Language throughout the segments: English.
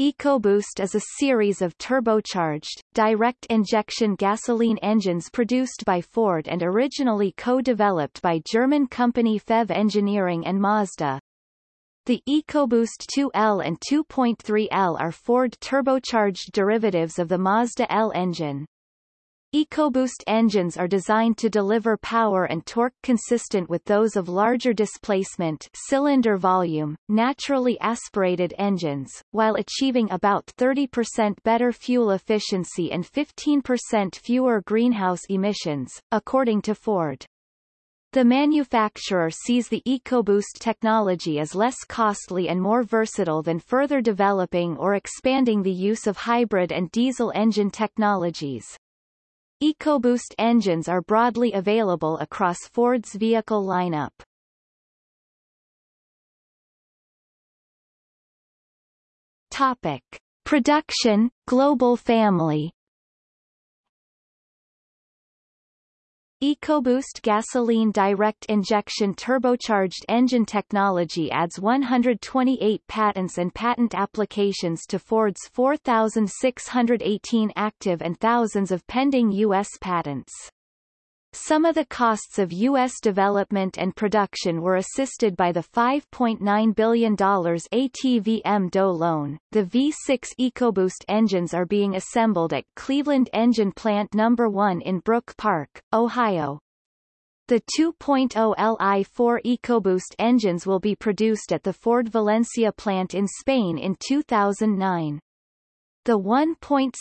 EcoBoost is a series of turbocharged, direct-injection gasoline engines produced by Ford and originally co-developed by German company FEV Engineering and Mazda. The EcoBoost 2L and 2.3L are Ford turbocharged derivatives of the Mazda L engine. EcoBoost engines are designed to deliver power and torque consistent with those of larger displacement cylinder volume, naturally aspirated engines, while achieving about 30% better fuel efficiency and 15% fewer greenhouse emissions, according to Ford. The manufacturer sees the EcoBoost technology as less costly and more versatile than further developing or expanding the use of hybrid and diesel engine technologies. EcoBoost engines are broadly available across Ford's vehicle lineup. Topic. Production, global family EcoBoost gasoline direct injection turbocharged engine technology adds 128 patents and patent applications to Ford's 4,618 active and thousands of pending U.S. patents. Some of the costs of U.S. development and production were assisted by the $5.9 billion ATVM-DOE loan. The V6 EcoBoost engines are being assembled at Cleveland Engine Plant No. 1 in Brook Park, Ohio. The 2.0 Li4 EcoBoost engines will be produced at the Ford Valencia plant in Spain in 2009. The 1.6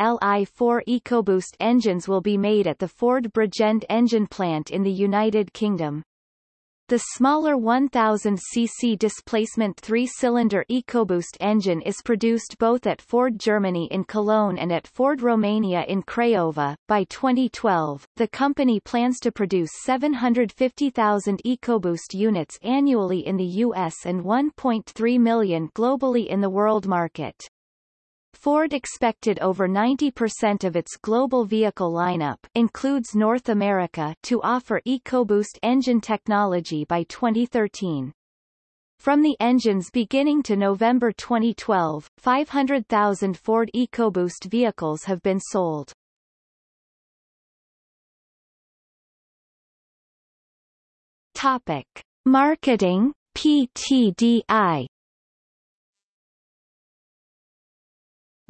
Li4 EcoBoost engines will be made at the Ford Bridgend engine plant in the United Kingdom. The smaller 1000cc displacement three-cylinder EcoBoost engine is produced both at Ford Germany in Cologne and at Ford Romania in Craiova. By 2012, the company plans to produce 750,000 EcoBoost units annually in the US and 1.3 million globally in the world market. Ford expected over 90% of its global vehicle lineup includes North America to offer EcoBoost engine technology by 2013. From the engines beginning to November 2012, 500,000 Ford EcoBoost vehicles have been sold. Topic. Marketing PTDI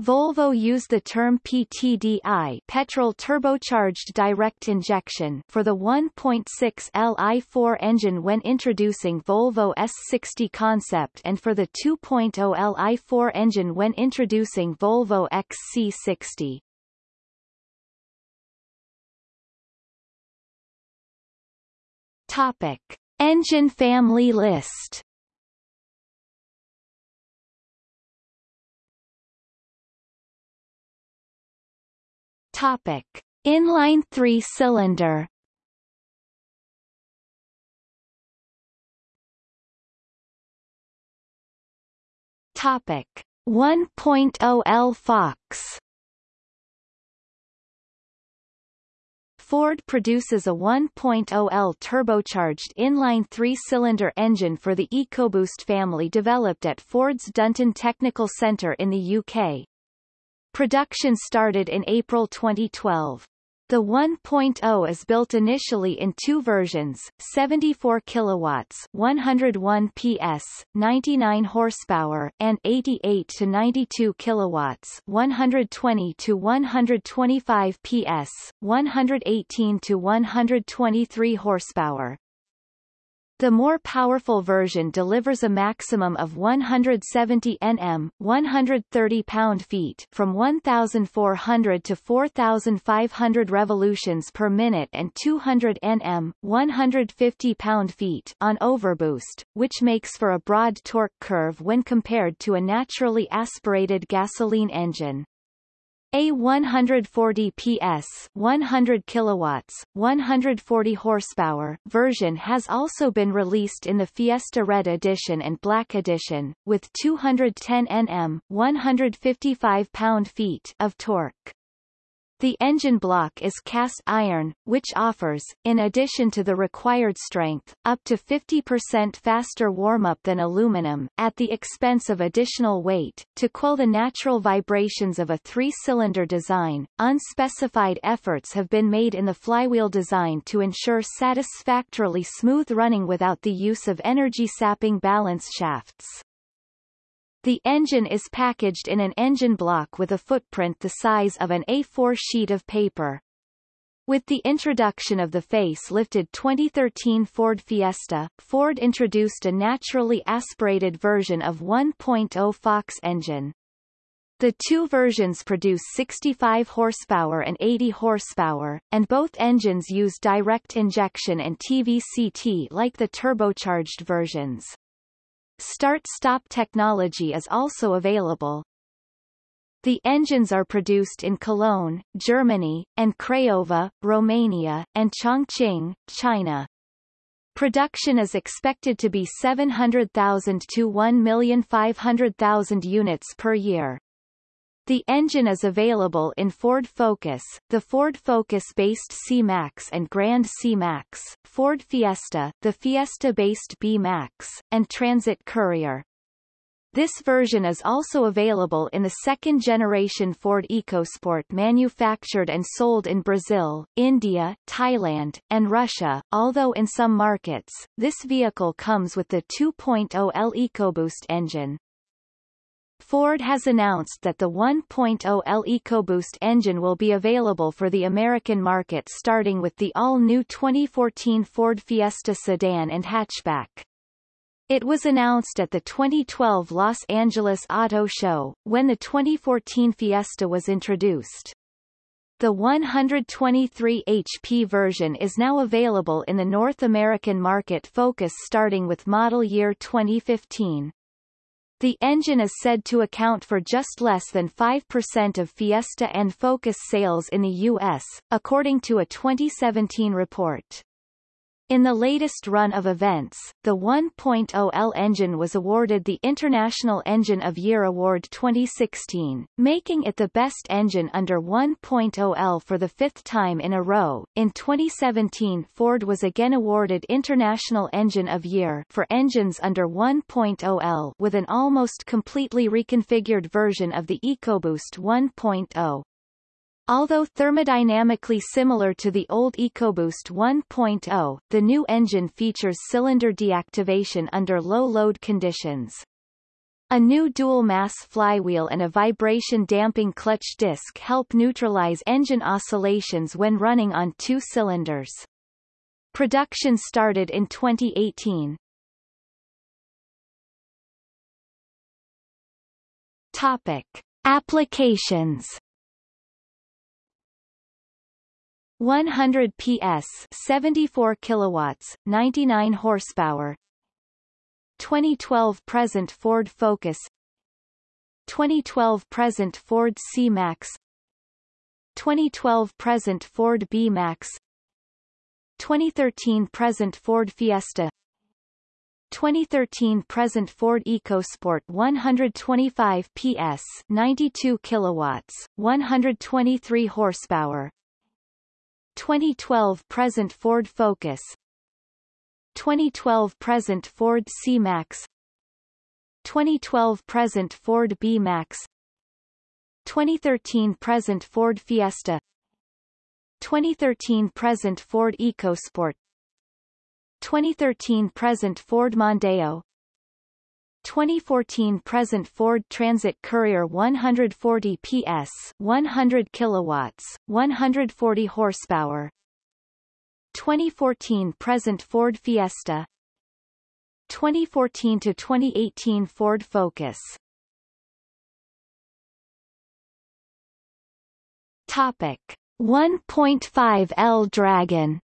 Volvo used the term PTDI petrol turbocharged direct injection for the 1.6 Li4 engine when introducing Volvo S60 concept and for the 2.0 Li4 engine when introducing Volvo XC60. Topic. Engine family list Topic: Inline three-cylinder. Topic: 1.0 L Fox. Ford produces a 1.0L turbocharged inline three-cylinder engine for the EcoBoost family developed at Ford's Dunton Technical Centre in the UK. Production started in April 2012. The 1.0 is built initially in two versions, 74 kilowatts, 101 PS, 99 horsepower, and 88 to 92 kilowatts, 120 to 125 PS, 118 to 123 horsepower. The more powerful version delivers a maximum of 170 Nm 130 pound-feet from 1,400 to 4,500 revolutions per minute and 200 Nm 150 pound-feet on overboost, which makes for a broad torque curve when compared to a naturally aspirated gasoline engine. A 140 PS 100 kilowatts, 140 horsepower version has also been released in the Fiesta Red Edition and Black Edition, with 210 Nm 155 pound-feet of torque. The engine block is cast iron, which offers, in addition to the required strength, up to 50% faster warm-up than aluminum, at the expense of additional weight. To quell the natural vibrations of a three-cylinder design, unspecified efforts have been made in the flywheel design to ensure satisfactorily smooth running without the use of energy-sapping balance shafts. The engine is packaged in an engine block with a footprint the size of an A4 sheet of paper. With the introduction of the face-lifted 2013 Ford Fiesta, Ford introduced a naturally aspirated version of 1.0 Fox engine. The two versions produce 65 horsepower and 80 horsepower, and both engines use direct injection and TVCT like the turbocharged versions. Start-stop technology is also available. The engines are produced in Cologne, Germany, and Craiova, Romania, and Chongqing, China. Production is expected to be 700,000 to 1,500,000 units per year. The engine is available in Ford Focus, the Ford Focus-based C-Max and Grand C-Max, Ford Fiesta, the Fiesta-based B-Max, and Transit Courier. This version is also available in the second-generation Ford EcoSport manufactured and sold in Brazil, India, Thailand, and Russia, although in some markets, this vehicle comes with the 2.0L EcoBoost engine. Ford has announced that the 1.0L EcoBoost engine will be available for the American market starting with the all-new 2014 Ford Fiesta sedan and hatchback. It was announced at the 2012 Los Angeles Auto Show, when the 2014 Fiesta was introduced. The 123 HP version is now available in the North American market focus starting with model year 2015. The engine is said to account for just less than 5% of Fiesta and Focus sales in the U.S., according to a 2017 report. In the latest run of events, the 1.0L engine was awarded the International Engine of Year Award 2016, making it the best engine under 1.0L for the fifth time in a row. In 2017 Ford was again awarded International Engine of Year for engines under 1.0L with an almost completely reconfigured version of the EcoBoost 1.0. Although thermodynamically similar to the old EcoBoost 1.0, the new engine features cylinder deactivation under low load conditions. A new dual-mass flywheel and a vibration-damping clutch disc help neutralize engine oscillations when running on two cylinders. Production started in 2018. Topic. Applications 100 PS 74 kilowatts 99 horsepower. 2012 present Ford Focus. 2012 present Ford C-Max 2012 present Ford B-Max 2013 present Ford Fiesta. 2013 present Ford EcoSport 125 PS 92 kilowatts 123 horsepower 2012 present Ford Focus. 2012 present Ford C-Max. 2012 present Ford B-Max. 2013 present Ford Fiesta. 2013 present Ford EcoSport. 2013 present Ford Mondeo 2014 present Ford Transit Courier 140 PS 100 kilowatts 140 horsepower. 2014 present Ford Fiesta. 2014 to 2018 Ford Focus. Topic 1.5 L Dragon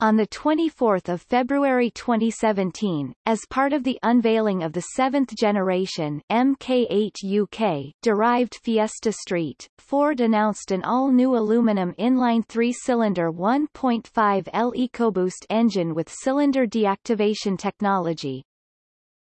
On 24 February 2017, as part of the unveiling of the seventh generation MK8 UK derived Fiesta Street, Ford announced an all-new aluminum inline three-cylinder 1.5L EcoBoost engine with cylinder deactivation technology.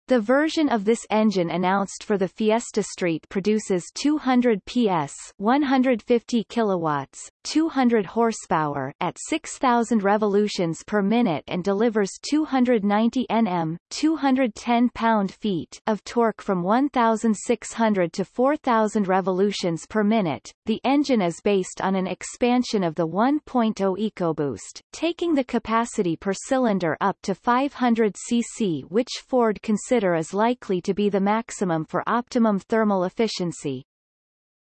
The version of this engine announced for the Fiesta Street produces 200 PS 150 kilowatts, 200 horsepower at 6,000 revolutions per minute and delivers 290 Nm 210 pound-feet of torque from 1,600 to 4,000 revolutions per minute. The engine is based on an expansion of the 1.0 EcoBoost, taking the capacity per cylinder up to 500 cc which Ford considers consider is likely to be the maximum for optimum thermal efficiency.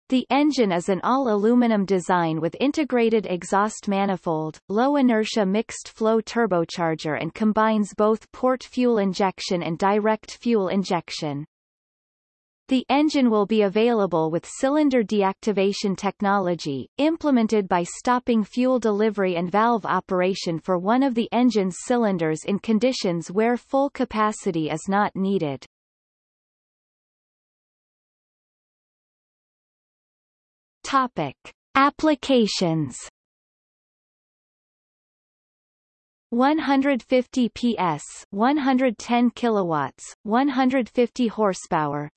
The engine is an all-aluminum design with integrated exhaust manifold, low-inertia mixed-flow turbocharger and combines both port fuel injection and direct fuel injection. The engine will be available with cylinder deactivation technology, implemented by stopping fuel delivery and valve operation for one of the engine's cylinders in conditions where full capacity is not needed. Topic. Applications 150 PS 110 kilowatts 150 horsepower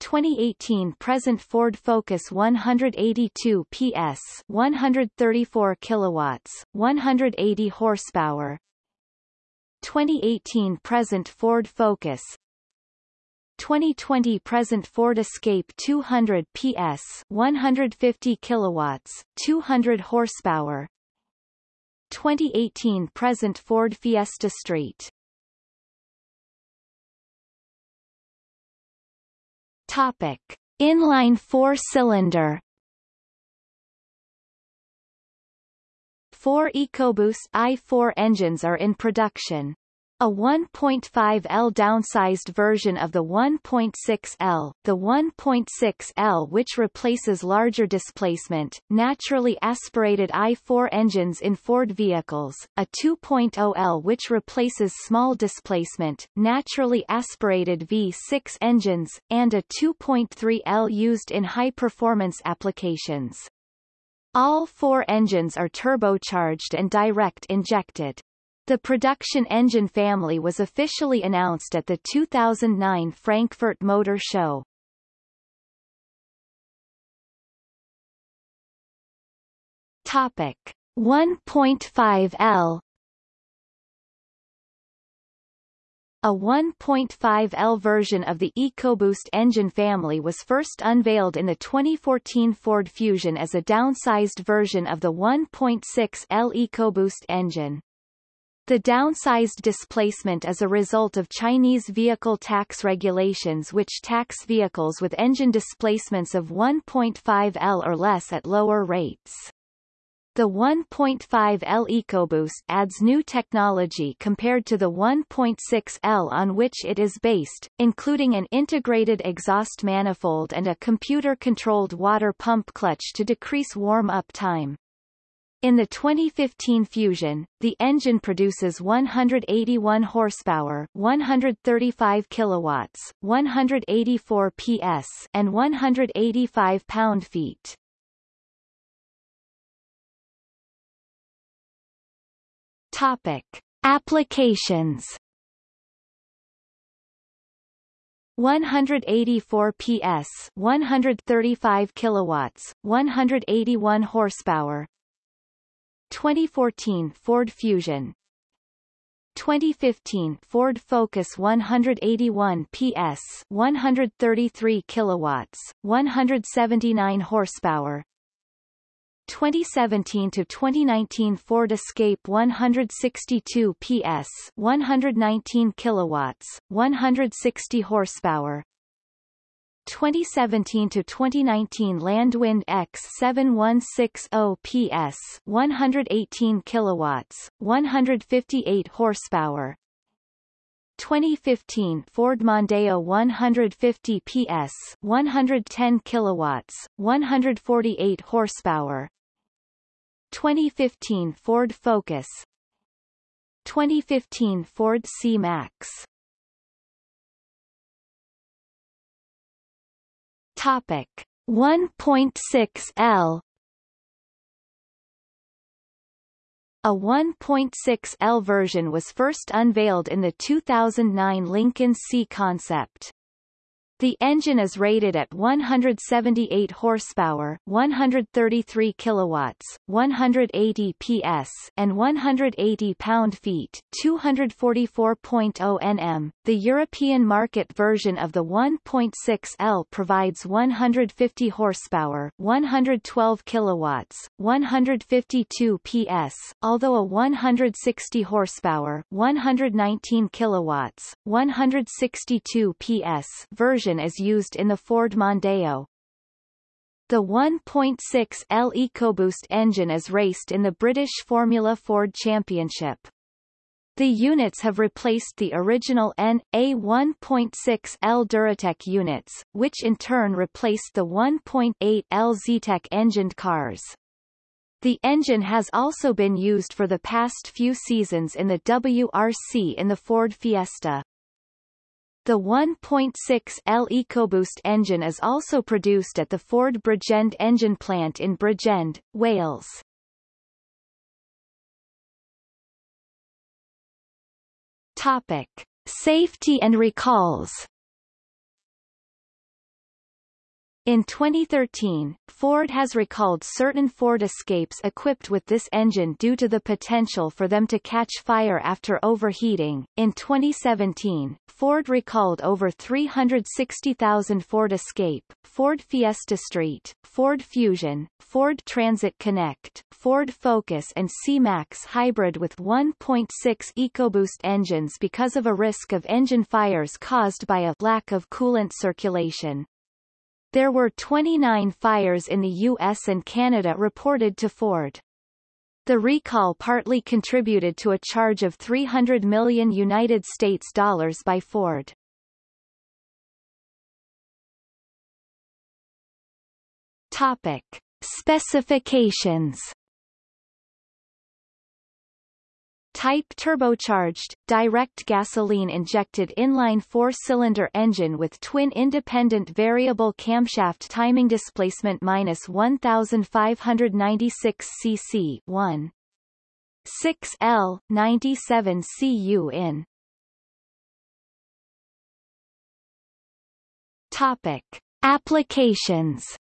2018 present Ford Focus 182 PS 134 kilowatts 180 horsepower. 2018 present Ford Focus. 2020 present Ford Escape 200 PS 150 kilowatts 200 horsepower. 2018 present Ford Fiesta Street Topic: Inline four-cylinder. Four EcoBoost i4 engines are in production. A 1.5L downsized version of the 1.6L, the 1.6L which replaces larger displacement, naturally aspirated I4 engines in Ford vehicles, a 2.0L which replaces small displacement, naturally aspirated V6 engines, and a 2.3L used in high-performance applications. All four engines are turbocharged and direct injected. The production engine family was officially announced at the 2009 Frankfurt Motor Show. Topic 1.5L A 1.5L version of the EcoBoost engine family was first unveiled in the 2014 Ford Fusion as a downsized version of the 1.6L EcoBoost engine. The downsized displacement is a result of Chinese vehicle tax regulations which tax vehicles with engine displacements of 1.5 L or less at lower rates. The 1.5 L EcoBoost adds new technology compared to the 1.6 L on which it is based, including an integrated exhaust manifold and a computer-controlled water pump clutch to decrease warm-up time. In the 2015 Fusion, the engine produces 181 horsepower, 135 kilowatts, 184 PS, and 185 pound-feet. Topic: Applications 184 PS, 135 kilowatts, 181 horsepower, 2014 Ford Fusion. 2015 Ford Focus 181 PS 133 kilowatts 179 horsepower. 2017 to 2019 Ford Escape 162 PS 119 kilowatts 160 horsepower 2017 to 2019 Landwind X7160 PS 118 kilowatts 158 horsepower. 2015 Ford Mondeo 150 PS 110 kilowatts 148 horsepower. 2015 Ford Focus. 2015 Ford C-Max Topic 1.6 L A 1.6L version was first unveiled in the 2009 Lincoln C concept. The engine is rated at 178 horsepower, 133 kilowatts, 180 PS, and 180 pound-feet, 244.0 Nm. The European market version of the 1.6L provides 150 horsepower, 112 kilowatts, 152 PS, although a 160 horsepower, 119 kilowatts, 162 PS version engine is used in the Ford Mondeo. The 1.6L EcoBoost engine is raced in the British Formula Ford Championship. The units have replaced the original N.A. 1.6L Duratec units, which in turn replaced the 1.8L Zetec engined cars. The engine has also been used for the past few seasons in the WRC in the Ford Fiesta. The 1.6L EcoBoost engine is also produced at the Ford Bridgend engine plant in Bridgend, Wales. Topic. Safety and recalls In 2013, Ford has recalled certain Ford Escapes equipped with this engine due to the potential for them to catch fire after overheating. In 2017, Ford recalled over 360,000 Ford Escape, Ford Fiesta Street, Ford Fusion, Ford Transit Connect, Ford Focus and C-Max hybrid with 1.6 EcoBoost engines because of a risk of engine fires caused by a lack of coolant circulation. There were 29 fires in the U.S. and Canada reported to Ford. The recall partly contributed to a charge of 300 million United States dollars by Ford. Topic. Specifications Type turbocharged, direct gasoline-injected inline four-cylinder engine with twin independent variable camshaft timing displacement minus 1596 cc 1. 6L, 97 cu in. Topic. Applications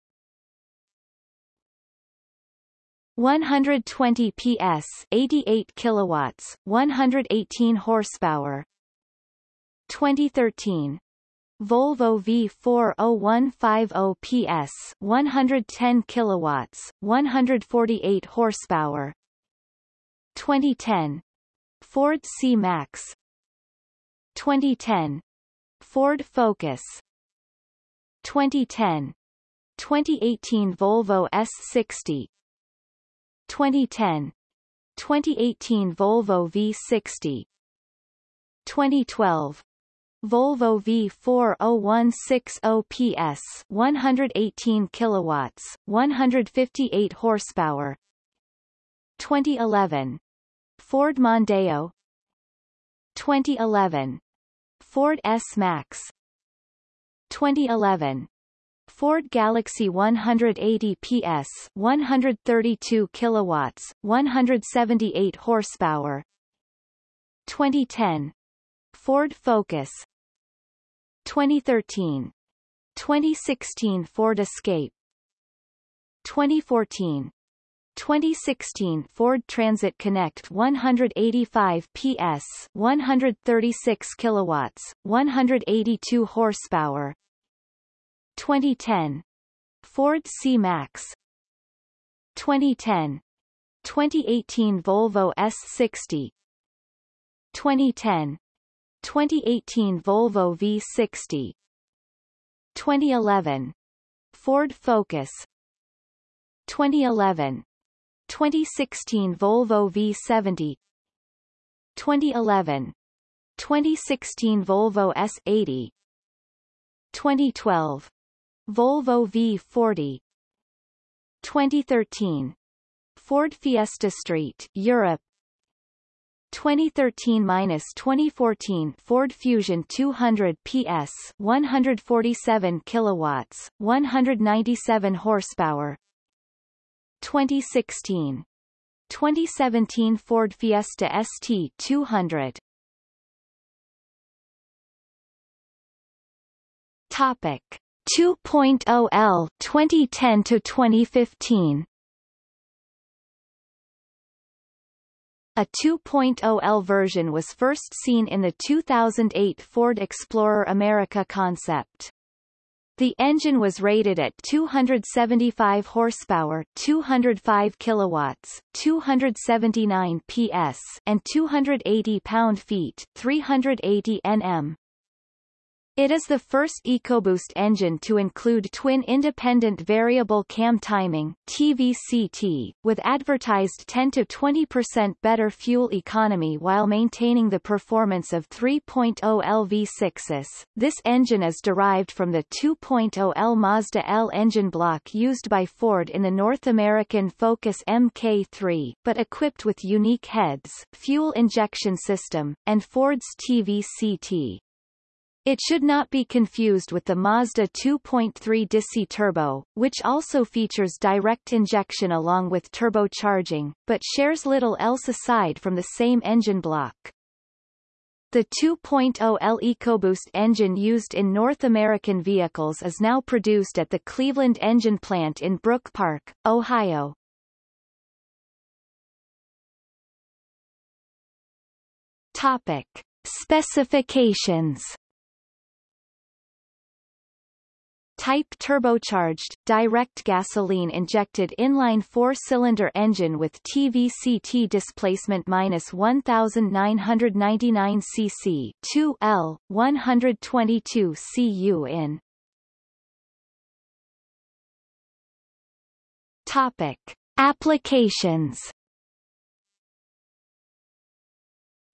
120 PS 88 kilowatts 118 horsepower. 2013 Volvo V40150 PS 110 kilowatts 148 horsepower. 2010 Ford C-Max 2010 Ford Focus. 2010 2018 Volvo S60 2010 2018 Volvo V60 2012 Volvo V40160 PS 118 kilowatts 158 horsepower 2011 Ford Mondeo 2011 Ford S-Max 2011 Ford Galaxy 180 PS 132 kilowatts 178 horsepower. 2010 Ford Focus. 2013 2016 Ford Escape. 2014 2016 Ford Transit Connect 185 PS 136 kilowatts 182 horsepower 2010 Ford C-Max 2010 2018 Volvo S60 2010 2018 Volvo V60 2011 Ford Focus. 2011 2016 Volvo V70 2011 2016 Volvo S80 2012 Volvo V40 2013 Ford Fiesta Street, Europe. 2013-2014 Ford Fusion 200 PS 147 kilowatts 197 horsepower. 2016 2017 Ford Fiesta ST 200. Topic 2.0L 2010 to 2015. A 2.0L version was first seen in the 2008 Ford Explorer America concept. The engine was rated at 275 horsepower, 205 kilowatts, 279 PS, and 280 pound-feet, 380 Nm. It is the first EcoBoost engine to include twin independent variable cam timing TVCT, with advertised 10-20% better fuel economy while maintaining the performance of 3.0 LV6s. This engine is derived from the 2.0 L Mazda L engine block used by Ford in the North American Focus MK3, but equipped with unique heads, fuel injection system, and Ford's TVCT. It should not be confused with the Mazda 2.3 DISI Turbo, which also features direct injection along with turbocharging, but shares little else aside from the same engine block. The 2.0 L EcoBoost engine used in North American vehicles is now produced at the Cleveland Engine Plant in Brook Park, Ohio. Topic. Specifications Type turbocharged, direct gasoline-injected inline four-cylinder engine with TVCT displacement minus 1,999 cc 2 L, 122 cu in. Topic. Applications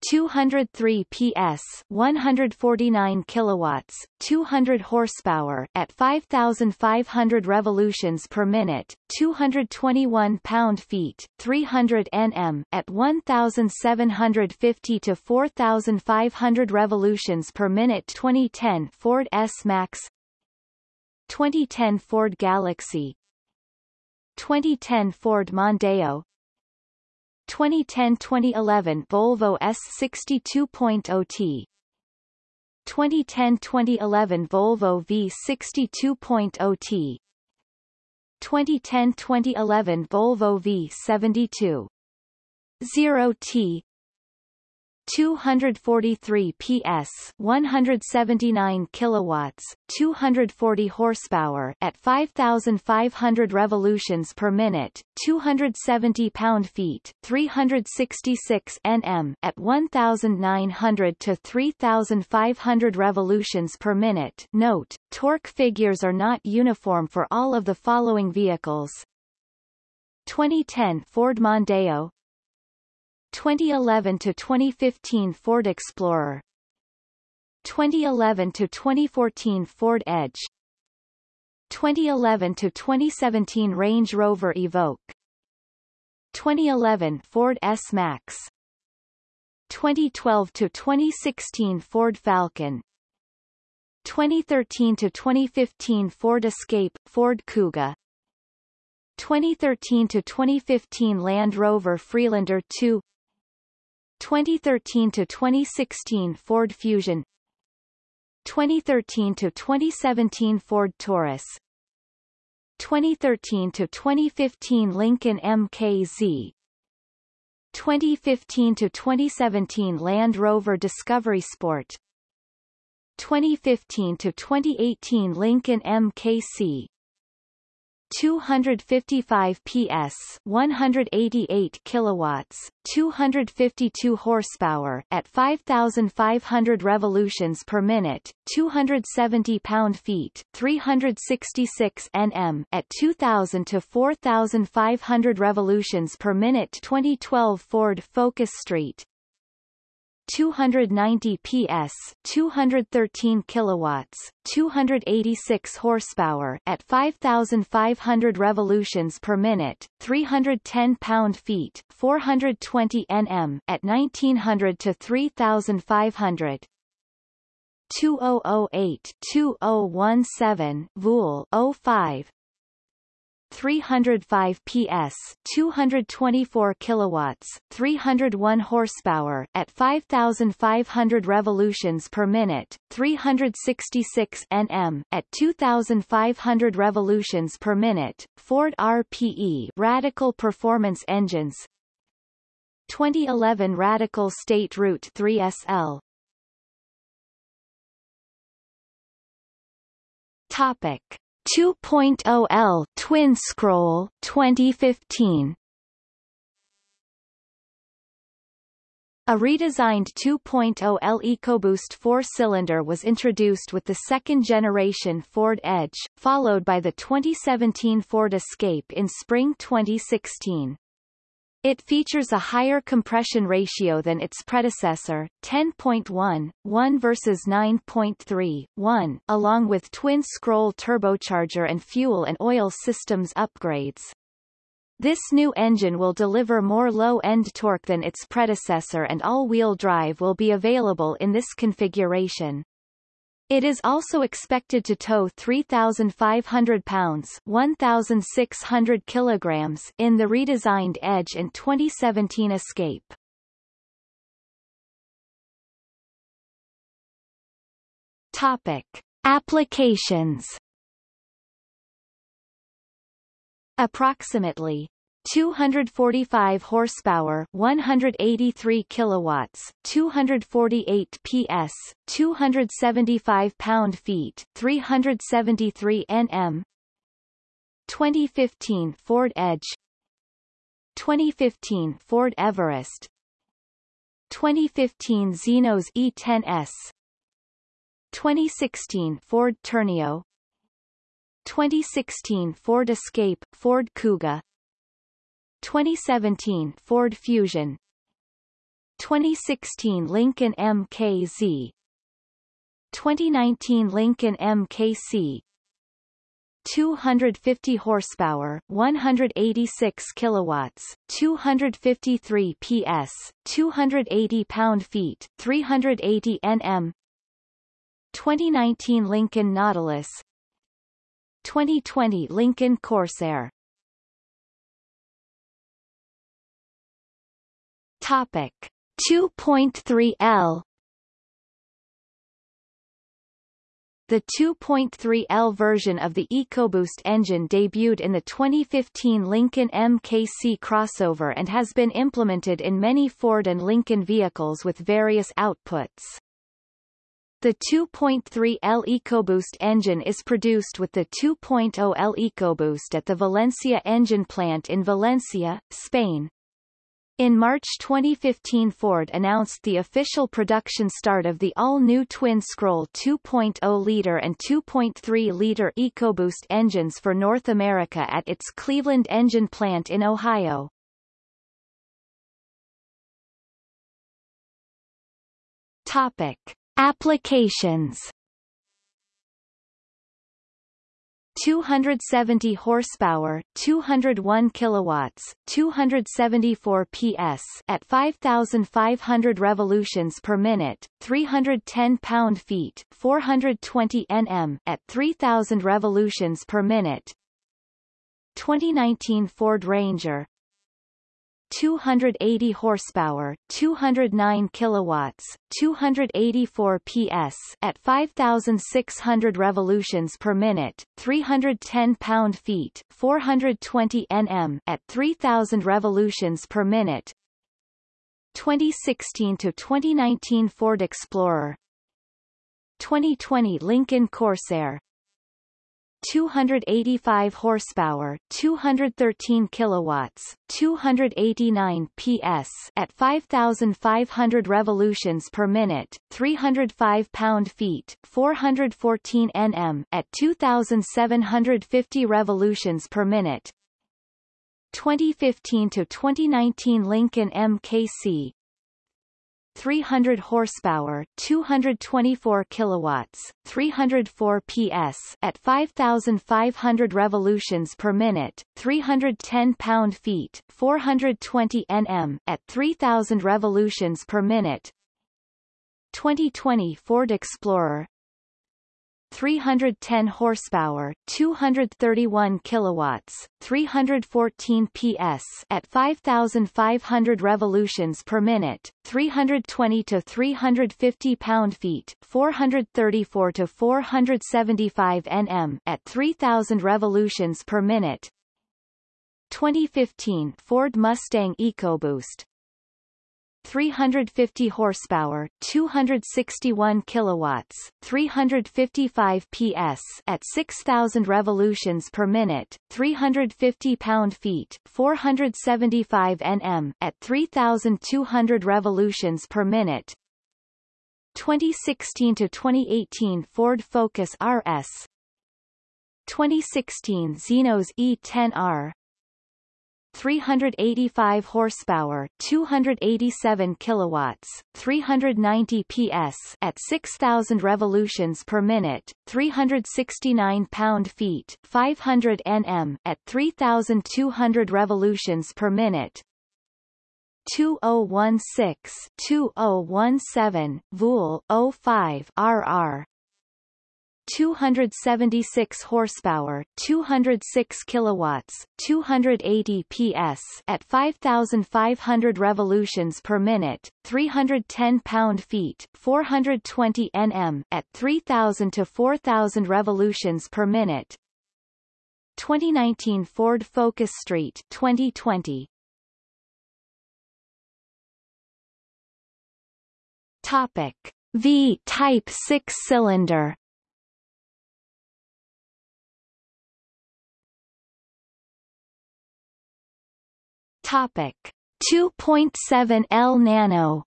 203 PS 149 kilowatts 200 horsepower at 5500 revolutions per minute 221 pound-feet 300 Nm at 1750 to 4500 revolutions per minute. 2010 Ford S-Max 2010 Ford Galaxy 2010 Ford Mondeo 2010-2011 Volvo S62.0T 2010-2011 Volvo V62.0T 2010-2011 Volvo V72 0T 243 PS 179 kilowatts 240 horsepower at 5500 revolutions per minute 270 pound-feet 366 Nm at 1900 to 3500 revolutions per minute. Note torque figures are not uniform for all of the following vehicles. 2010 Ford Mondeo 2011 to 2015 Ford Explorer 2011 to 2014 Ford Edge 2011 to 2017 Range Rover Evoque 2011 Ford S-Max 2012 to 2016 Ford Falcon 2013 to 2015 Ford Escape, Ford Kuga 2013 to 2015 Land Rover Freelander 2 2013 to 2016 Ford Fusion 2013 to 2017 Ford Taurus 2013 to 2015 Lincoln MKZ 2015 to 2017 Land Rover Discovery Sport 2015 to 2018 Lincoln MKC 255 PS 188 kilowatts 252 horsepower at 5500 revolutions per minute 270 pound-feet 366 Nm at 2000 to 4500 revolutions per minute 2012 Ford Focus Street 290 PS 213 kilowatts 286 horsepower at 5500 revolutions per minute 310 pound-feet 420 Nm at 1900 to 3500 2008 2017 Vuhl 05 305 PS, 224 kilowatts, 301 horsepower at 5500 revolutions per minute, 366 Nm at 2500 revolutions per minute. Ford RPE Radical Performance Engines 2011 Radical State Route 3 SL Topic 2.0L Twin Scroll 2015 A redesigned 2.0L EcoBoost four-cylinder was introduced with the second-generation Ford Edge, followed by the 2017 Ford Escape in spring 2016. It features a higher compression ratio than its predecessor, 10.1, 1 versus 9.3, 1, along with twin-scroll turbocharger and fuel and oil systems upgrades. This new engine will deliver more low-end torque than its predecessor and all-wheel drive will be available in this configuration. It is also expected to tow 3,500 pounds 1,600 kilograms in the redesigned Edge and 2017 Escape. Topic. Applications Approximately 245 horsepower 183 kilowatts 248 ps 275 pound-feet 373 nm 2015 Ford Edge. 2015 Ford Everest. 2015 Xenos E10s 2016 Ford Tourneo 2016 Ford Escape Ford Kuga 2017 Ford Fusion. 2016 Lincoln MKZ 2019 Lincoln MKC 250 horsepower, 186 kilowatts, 253 PS, 280 pound-feet, 380 Nm. 2019 Lincoln Nautilus. 2020 Lincoln Corsair Topic 2.3L The 2.3L version of the EcoBoost engine debuted in the 2015 Lincoln MKC crossover and has been implemented in many Ford and Lincoln vehicles with various outputs. The 2.3L EcoBoost engine is produced with the 2.0L EcoBoost at the Valencia engine plant in Valencia, Spain. In March 2015 Ford announced the official production start of the all-new twin-scroll 2.0-liter and 2.3-liter EcoBoost engines for North America at its Cleveland engine plant in Ohio. Topic. Applications 270 horsepower, 201 kilowatts, 274 PS at 5500 revolutions per minute, 310 pound-feet, 420 Nm at 3000 revolutions per minute. 2019 Ford Ranger 280 horsepower, 209 kilowatts, 284 PS at 5600 revolutions per minute, 310 pound-feet, 420 Nm at 3000 revolutions per minute. 2016 to 2019 Ford Explorer 2020 Lincoln Corsair 285 horsepower, 213 kilowatts, 289 PS at 5500 revolutions per minute, 305 pound-feet, 414 Nm at 2750 revolutions per minute. 2015 to 2019 Lincoln MKC 300 horsepower, 224 kilowatts, 304 PS at 5500 revolutions per minute, 310 pound-feet, 420 Nm at 3000 revolutions per minute. 2020 Ford Explorer 310 horsepower, 231 kilowatts, 314 PS at 5500 revolutions per minute, 320 to 350 pound-feet, 434 to 475 Nm at 3000 revolutions per minute. 2015 Ford Mustang EcoBoost 350 horsepower, 261 kilowatts, 355 PS at 6000 revolutions per minute, 350 pound-feet, 475 Nm at 3200 revolutions per minute. 2016 to 2018 Ford Focus RS 2016 Xenos E10R 385 horsepower, 287 kilowatts, 390 PS at 6000 revolutions per minute, 369 pound-feet, 500 Nm at 3200 revolutions per minute. 2016-2017 Vuhl 05 RR 276 horsepower, 206 kilowatts, 280 PS at 5500 revolutions per minute, 310 pound-feet, 420 Nm at 3000 to 4000 revolutions per minute. 2019 Ford Focus Street 2020 Topic. V-type six-cylinder Topic 2.7 L Nano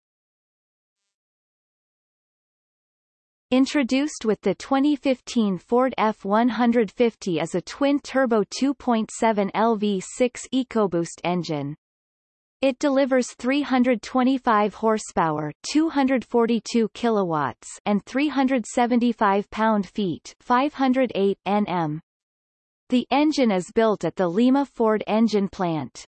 Introduced with the 2015 Ford F-150 as a twin-turbo 2.7 LV6 EcoBoost engine. It delivers 325 horsepower, 242 kilowatts, and 375 pound-feet, 508 Nm. The engine is built at the Lima Ford engine plant.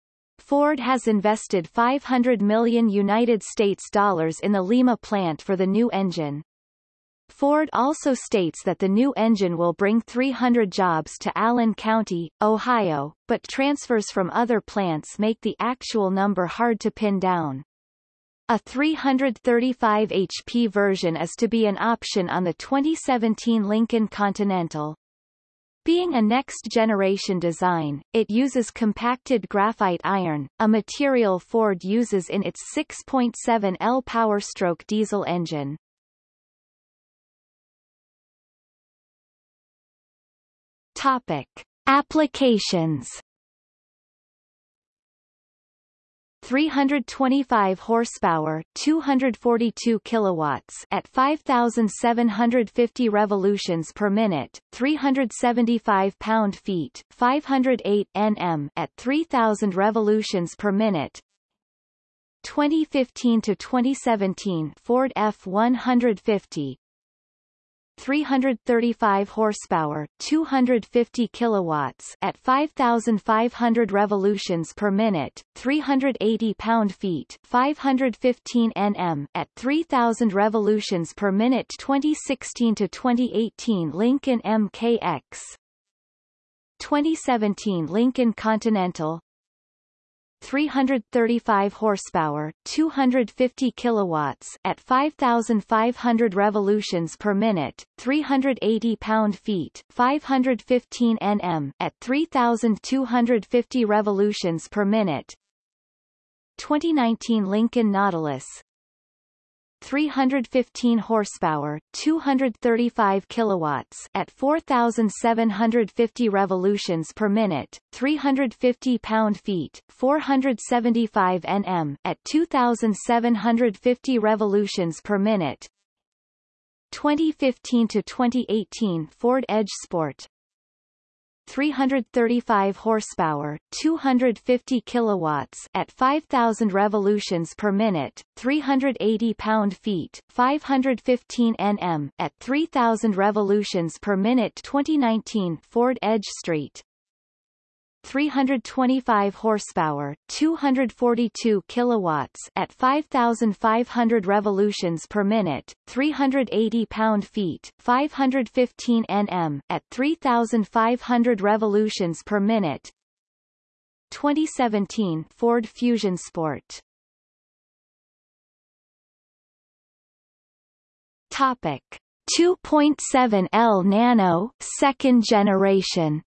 Ford has invested 500 million United States dollars in the Lima plant for the new engine. Ford also states that the new engine will bring 300 jobs to Allen County, Ohio, but transfers from other plants make the actual number hard to pin down. A 335 HP version is to be an option on the 2017 Lincoln Continental. Being a next-generation design, it uses compacted graphite iron, a material Ford uses in its 6.7 L Powerstroke diesel engine. Topic. Applications 325 horsepower, 242 kilowatts at 5750 revolutions per minute, 375 pound-feet, 508 Nm at 3000 revolutions per minute. 2015 to 2017 Ford F150 335 horsepower, 250 kilowatts at 5500 revolutions per minute, 380 pound-feet, 515 Nm at 3000 revolutions per minute 2016 to 2018 Lincoln MKX 2017 Lincoln Continental 335 horsepower, 250 kilowatts at 5500 revolutions per minute, 380 pound-feet, 515 Nm at 3250 revolutions per minute. 2019 Lincoln Nautilus 315 horsepower, 235 kilowatts at 4750 revolutions per minute, 350 pound-feet, 475 Nm at 2750 revolutions per minute. 2015 to 2018 Ford Edge Sport 335 horsepower, 250 kilowatts at 5000 revolutions per minute, 380 pound-feet, 515 Nm at 3000 revolutions per minute 2019 Ford Edge Street 325 horsepower, 242 kilowatts at 5500 revolutions per minute, 380 pound-feet, 515 Nm at 3500 revolutions per minute. 2017 Ford Fusion Sport Topic 2.7 L Nano second generation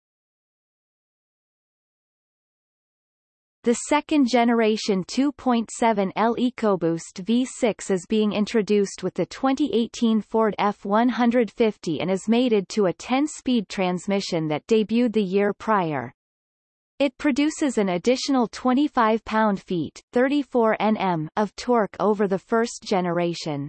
The second-generation 2.7L EcoBoost V6 is being introduced with the 2018 Ford F-150 and is mated to a 10-speed transmission that debuted the year prior. It produces an additional 25 pound-feet 34 Nm of torque over the first generation.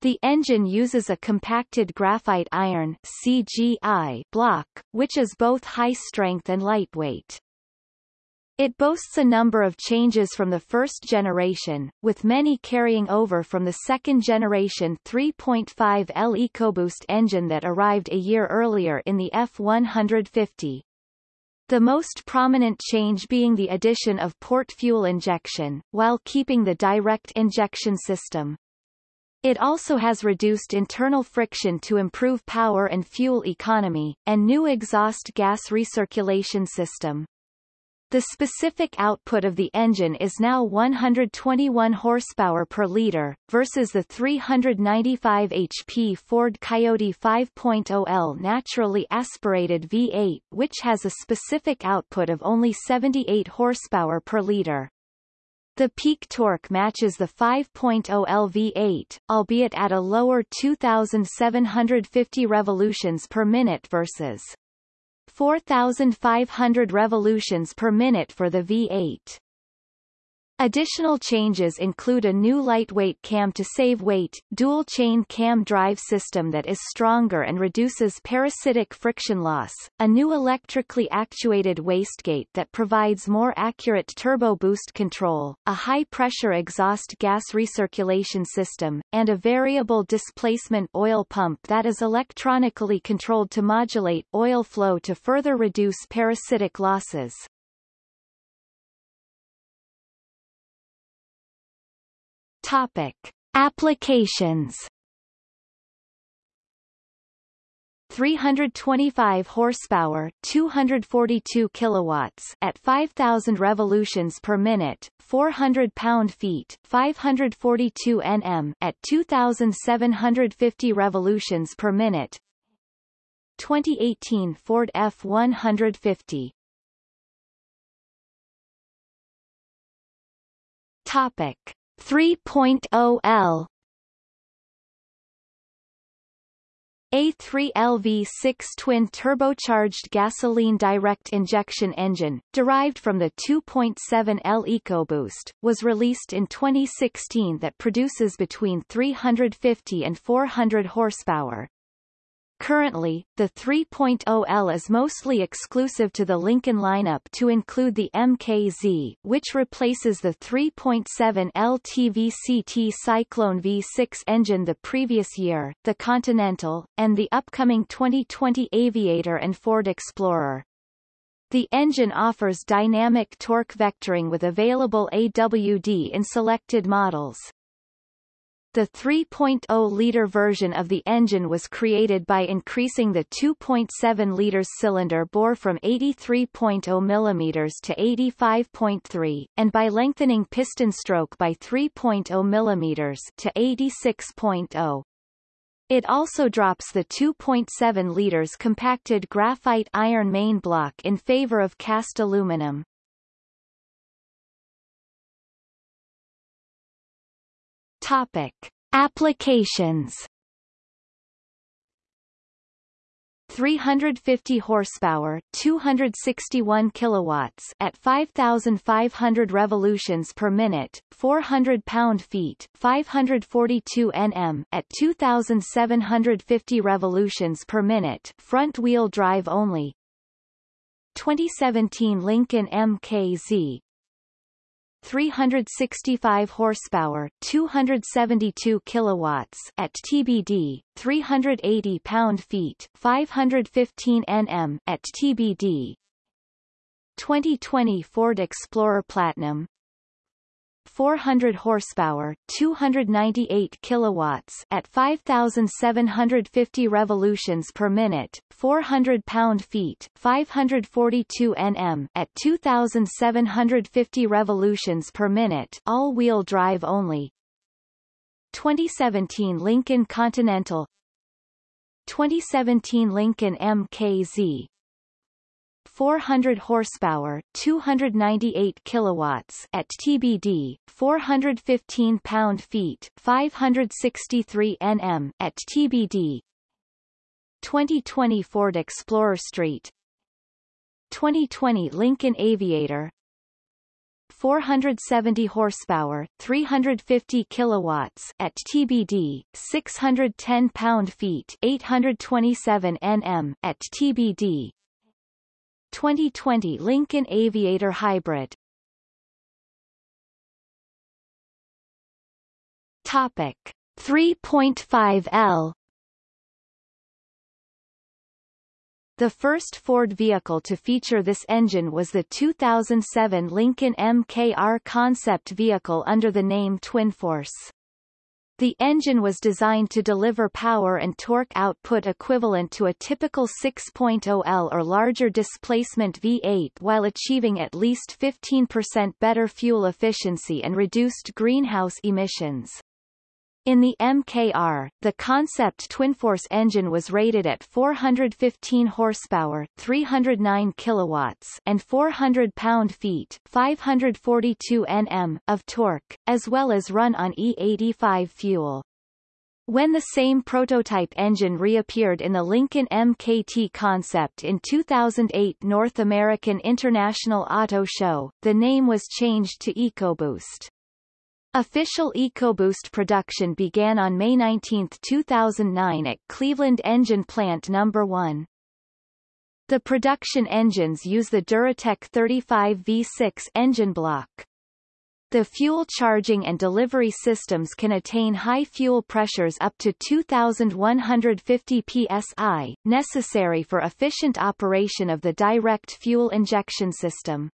The engine uses a compacted graphite iron CGI block, which is both high strength and lightweight. It boasts a number of changes from the first generation, with many carrying over from the second generation 3.5L EcoBoost engine that arrived a year earlier in the F-150. The most prominent change being the addition of port fuel injection, while keeping the direct injection system. It also has reduced internal friction to improve power and fuel economy, and new exhaust gas recirculation system. The specific output of the engine is now 121 horsepower per liter, versus the 395 HP Ford Coyote 5.0L naturally aspirated V8 which has a specific output of only 78 horsepower per liter. The peak torque matches the 5.0L V8, albeit at a lower 2,750 revolutions per minute versus 4,500 revolutions per minute for the V8. Additional changes include a new lightweight cam to save weight, dual-chain cam drive system that is stronger and reduces parasitic friction loss, a new electrically actuated wastegate that provides more accurate turbo boost control, a high-pressure exhaust gas recirculation system, and a variable displacement oil pump that is electronically controlled to modulate oil flow to further reduce parasitic losses. Topic: Applications. 325 horsepower, 242 kilowatts at 5000 revolutions per minute, 400 pound-feet, 542 Nm at 2750 revolutions per minute. 2018 Ford F150 Topic: 3.0L A3LV6 twin-turbocharged gasoline direct injection engine, derived from the 2.7L EcoBoost, was released in 2016 that produces between 350 and 400 horsepower. Currently, the 3.0L is mostly exclusive to the Lincoln lineup to include the MKZ, which replaces the 3.7L TVCT Cyclone V6 engine the previous year, the Continental, and the upcoming 2020 Aviator and Ford Explorer. The engine offers dynamic torque vectoring with available AWD in selected models. The 3.0-liter version of the engine was created by increasing the 2.7 liters cylinder bore from 83.0 mm to 85.3, and by lengthening piston stroke by 3.0 mm to 86.0. It also drops the 2.7 liters compacted graphite iron main block in favor of cast aluminum. Topic: Applications. 350 horsepower, 261 kilowatts at 5500 revolutions per minute, 400 pound-feet, 542 Nm at 2750 revolutions per minute, front-wheel drive only. 2017 Lincoln MKZ 365 horsepower, 272 kilowatts at TBD, 380 pound-feet, 515 Nm at TBD. 2020 Ford Explorer Platinum 400 horsepower, 298 kilowatts at 5750 revolutions per minute, 400 pound-feet, 542 Nm at 2750 revolutions per minute, all-wheel drive only. 2017 Lincoln Continental 2017 Lincoln MKZ 400 horsepower, 298 kilowatts at TBD, 415 pound-feet, 563 Nm at TBD. 2020 Ford Explorer Street 2020 Lincoln Aviator 470 horsepower, 350 kilowatts at TBD, 610 pound-feet, 827 Nm at TBD. 2020 Lincoln Aviator Hybrid Topic 3.5L The first Ford vehicle to feature this engine was the 2007 Lincoln MKR concept vehicle under the name Twinforce. The engine was designed to deliver power and torque output equivalent to a typical 6.0L or larger displacement V8 while achieving at least 15% better fuel efficiency and reduced greenhouse emissions. In the MKR, the concept Twinforce engine was rated at 415 horsepower, 309 kilowatts, and 400 pound-feet, 542 Nm of torque, as well as run on E85 fuel. When the same prototype engine reappeared in the Lincoln MKT concept in 2008 North American International Auto Show, the name was changed to EcoBoost. Official EcoBoost production began on May 19, 2009 at Cleveland Engine Plant No. 1. The production engines use the Duratec 35 V6 engine block. The fuel charging and delivery systems can attain high fuel pressures up to 2,150 psi, necessary for efficient operation of the direct fuel injection system.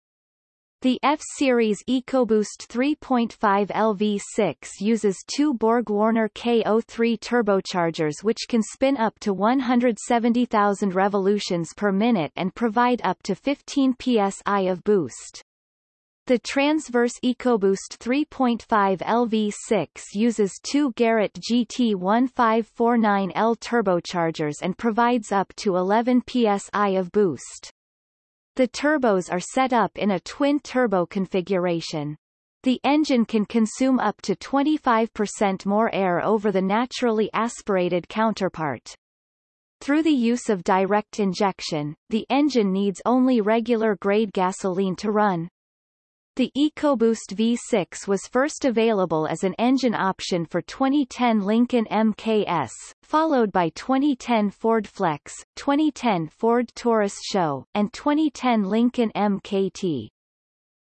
The F-Series EcoBoost 3.5 LV6 uses two Borg-Warner K03 turbochargers which can spin up to 170,000 revolutions per minute and provide up to 15 psi of boost. The transverse EcoBoost 3.5 LV6 uses two Garrett GT1549L turbochargers and provides up to 11 psi of boost. The turbos are set up in a twin-turbo configuration. The engine can consume up to 25% more air over the naturally aspirated counterpart. Through the use of direct injection, the engine needs only regular grade gasoline to run. The EcoBoost V6 was first available as an engine option for 2010 Lincoln MKS, followed by 2010 Ford Flex, 2010 Ford Taurus Show, and 2010 Lincoln MKT.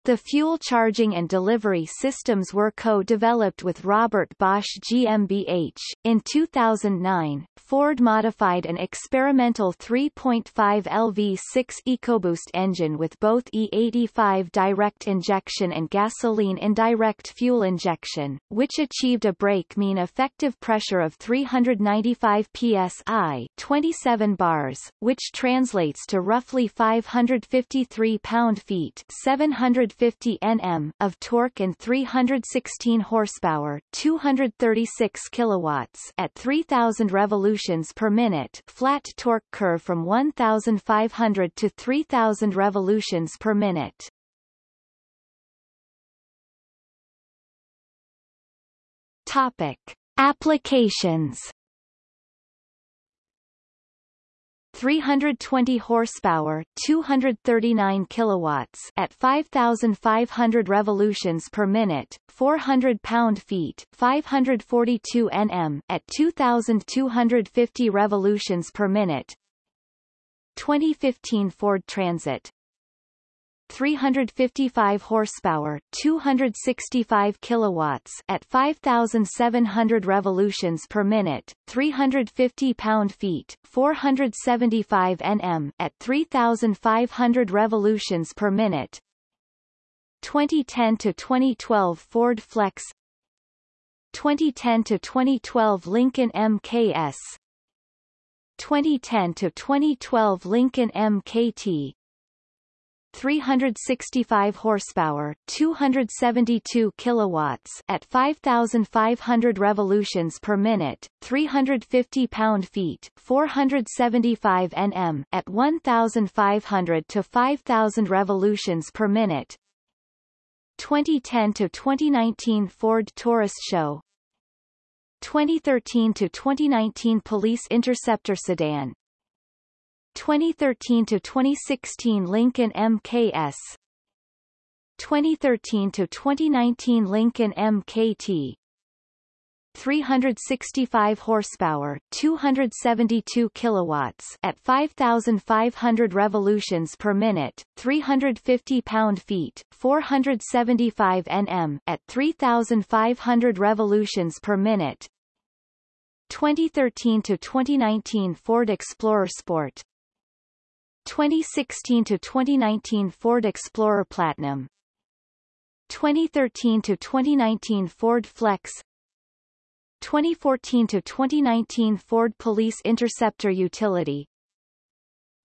The fuel charging and delivery systems were co-developed with Robert Bosch GmbH. In 2009, Ford modified an experimental 3.5 LV6 EcoBoost engine with both E85 direct injection and gasoline indirect fuel injection, which achieved a brake mean effective pressure of 395 psi 27 bars, which translates to roughly 553 pound-feet 700 150 Nm of torque and 316 horsepower, 236 kilowatts at 3000 revolutions per minute. Flat torque curve from 1500 to 3000 revolutions per minute. Topic: Applications 320 horsepower, 239 kilowatts at 5500 revolutions per minute, 400 pound-feet, 542 Nm at 2250 revolutions per minute. 2015 Ford Transit 355 horsepower, 265 kilowatts at 5700 revolutions per minute, 350 pound-feet, 475 Nm at 3500 revolutions per minute. 2010 to 2012 Ford Flex. 2010 to 2012 Lincoln MKS 2010 to 2012 Lincoln MKT 365 horsepower, 272 kilowatts at 5500 revolutions per minute, 350 pound-feet, 475 Nm at 1500 to 5000 revolutions per minute. 2010 to 2019 Ford Taurus Show 2013 to 2019 Police Interceptor Sedan 2013 to 2016 Lincoln MKS 2013 to 2019 Lincoln MKT 365 horsepower, 272 kilowatts at 5500 revolutions per minute, 350 pound-feet, 475 Nm at 3500 revolutions per minute. 2013 to 2019 Ford Explorer Sport 2016 to 2019 Ford Explorer Platinum. 2013 to 2019 Ford Flex. 2014 to 2019 Ford Police Interceptor Utility.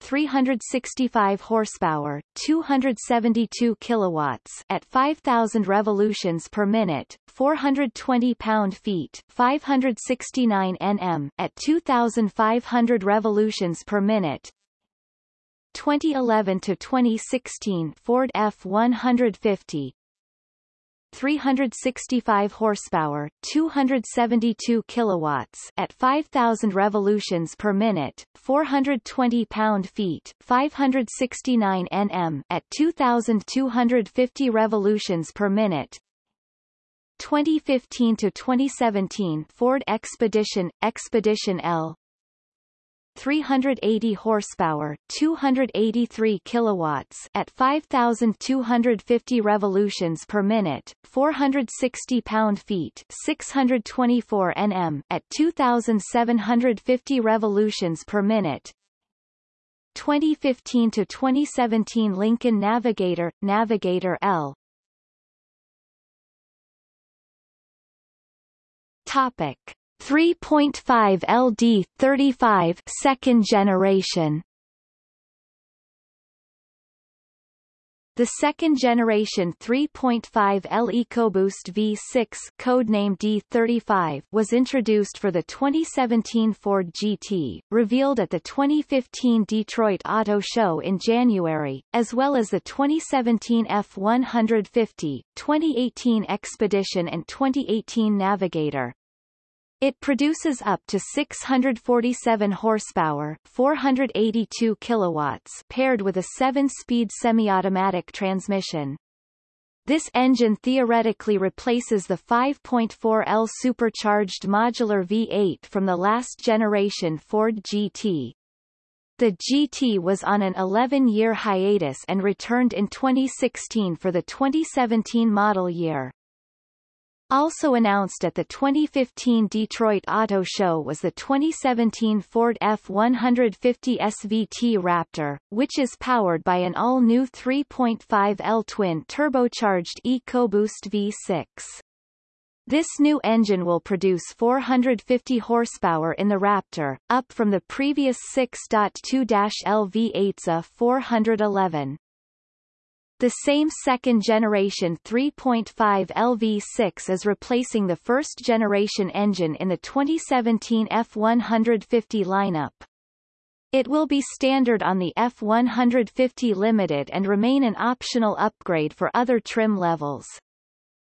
365 horsepower, 272 kilowatts at 5000 revolutions per minute, 420 pound-feet, 569 Nm at 2500 revolutions per minute, 2011 to 2016 Ford F150 365 horsepower, 272 kilowatts. At 5000 revolutions per minute, 420 pound-feet, 569 Nm at 2250 revolutions per minute. 2015 to 2017 Ford Expedition Expedition L 380 horsepower, 283 kilowatts at 5250 revolutions per minute, 460 pound-feet, 624 Nm at 2750 revolutions per minute. 2015 to 2017 Lincoln Navigator, Navigator L. Topic 3.5 LD 35 second generation The second-generation 3.5L EcoBoost V6 codenamed D35 was introduced for the 2017 Ford GT, revealed at the 2015 Detroit Auto Show in January, as well as the 2017 F150, 2018 Expedition and 2018 Navigator. It produces up to 647 horsepower, 482 kilowatts, paired with a 7-speed semi-automatic transmission. This engine theoretically replaces the 5.4L supercharged modular V8 from the last generation Ford GT. The GT was on an 11-year hiatus and returned in 2016 for the 2017 model year. Also announced at the 2015 Detroit Auto Show was the 2017 Ford F-150 SVT Raptor, which is powered by an all-new 3.5L twin-turbocharged EcoBoost V6. This new engine will produce 450 horsepower in the Raptor, up from the previous 6.2-L V8's A 411. The same second-generation 3.5 LV6 is replacing the first-generation engine in the 2017 F150 lineup. It will be standard on the F150 Limited and remain an optional upgrade for other trim levels.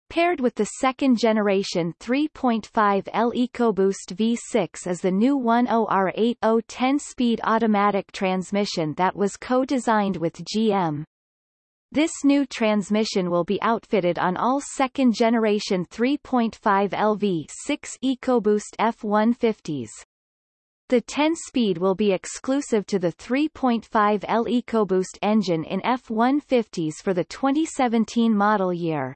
Paired with the second-generation 3.5L EcoBoost V6 is the new 10R80 10-speed automatic transmission that was co-designed with GM. This new transmission will be outfitted on all second-generation 3.5 LV6 EcoBoost F-150s. The 10-speed will be exclusive to the 3.5L EcoBoost engine in F-150s for the 2017 model year.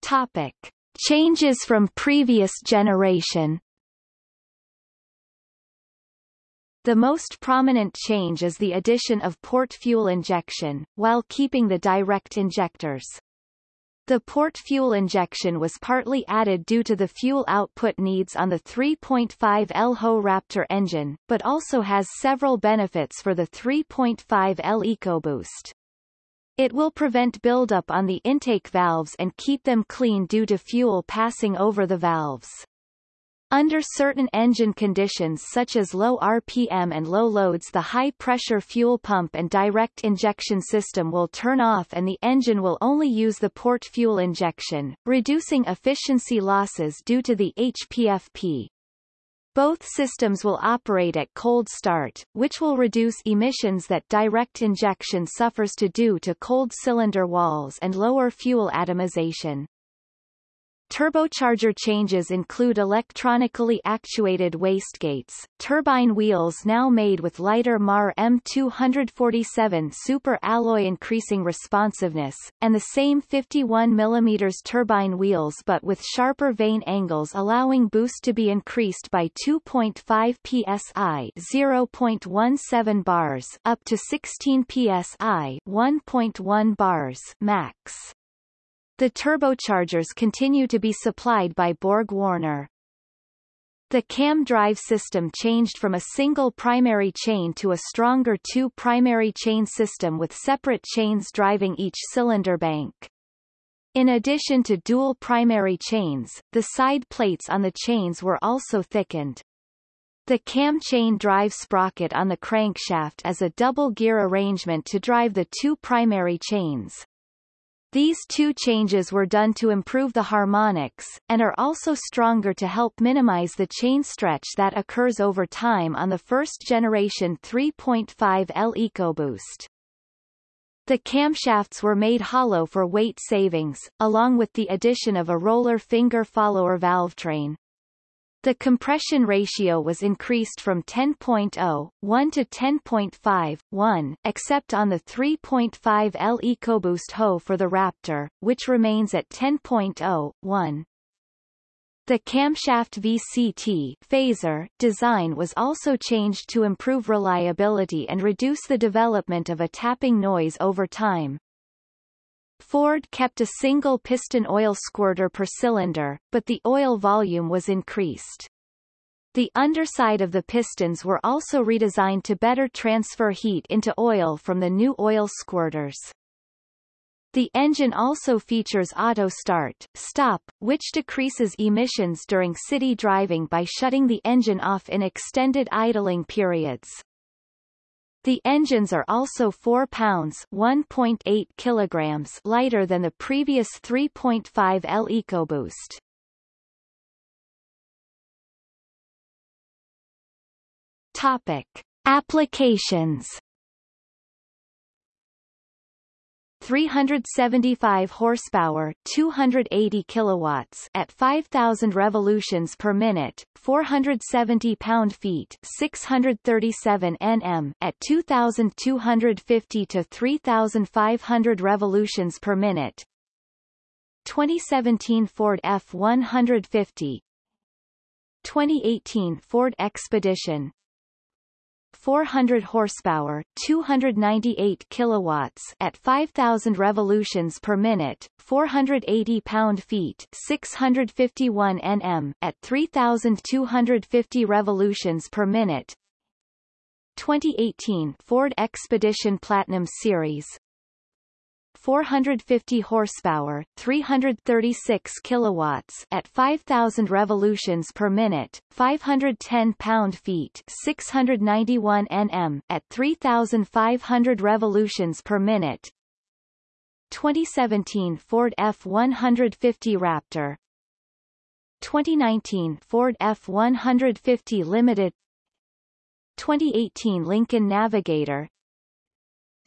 Topic. Changes from previous generation The most prominent change is the addition of port fuel injection, while keeping the direct injectors. The port fuel injection was partly added due to the fuel output needs on the 3.5L HO Raptor engine, but also has several benefits for the 3.5L EcoBoost. It will prevent buildup on the intake valves and keep them clean due to fuel passing over the valves. Under certain engine conditions such as low RPM and low loads the high-pressure fuel pump and direct injection system will turn off and the engine will only use the port fuel injection, reducing efficiency losses due to the HPFP. Both systems will operate at cold start, which will reduce emissions that direct injection suffers to due to cold cylinder walls and lower fuel atomization. Turbocharger changes include electronically actuated wastegates, turbine wheels now made with lighter MAR M247 super alloy increasing responsiveness, and the same 51 mm turbine wheels but with sharper vane angles allowing boost to be increased by 2.5 psi 0.17 bars up to 16 psi 1.1 bars max. The turbochargers continue to be supplied by Borg-Warner. The cam drive system changed from a single primary chain to a stronger two primary chain system with separate chains driving each cylinder bank. In addition to dual primary chains, the side plates on the chains were also thickened. The cam chain drive sprocket on the crankshaft is a double gear arrangement to drive the two primary chains. These two changes were done to improve the harmonics, and are also stronger to help minimize the chain stretch that occurs over time on the first-generation 3.5L EcoBoost. The camshafts were made hollow for weight savings, along with the addition of a roller finger follower valve train. The compression ratio was increased from 10.0, 1 to 10.5, 1, except on the 3.5L EcoBoost HO for the Raptor, which remains at 10.0, 1. The camshaft VCT phaser design was also changed to improve reliability and reduce the development of a tapping noise over time. Ford kept a single piston oil squirter per cylinder, but the oil volume was increased. The underside of the pistons were also redesigned to better transfer heat into oil from the new oil squirters. The engine also features auto start, stop, which decreases emissions during city driving by shutting the engine off in extended idling periods. The engines are also 4 pounds 1.8 kilograms lighter than the previous 3.5L EcoBoost. Topic. Applications 375 horsepower, 280 kilowatts at 5000 revolutions per minute, 470 pound-feet, 637 Nm at 2250 to 3500 revolutions per minute. 2017 Ford F150 2018 Ford Expedition 400 horsepower, 298 kilowatts at 5000 revolutions per minute, 480 pound-feet, 651 Nm at 3250 revolutions per minute. 2018 Ford Expedition Platinum Series 450 horsepower, 336 kilowatts at 5000 revolutions per minute, 510 pound-feet, 691 Nm at 3500 revolutions per minute. 2017 Ford F150 Raptor. 2019 Ford F150 Limited. 2018 Lincoln Navigator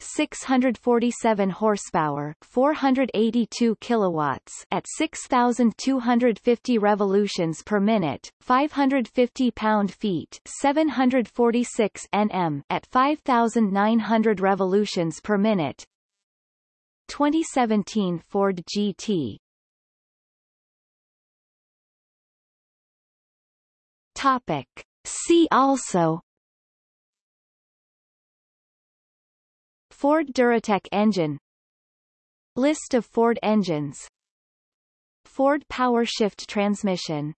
647 horsepower, 482 kilowatts at 6250 revolutions per minute, 550 pound-feet, 746 Nm at 5900 revolutions per minute. 2017 Ford GT Topic. See also Ford Duratec engine. List of Ford engines. Ford PowerShift transmission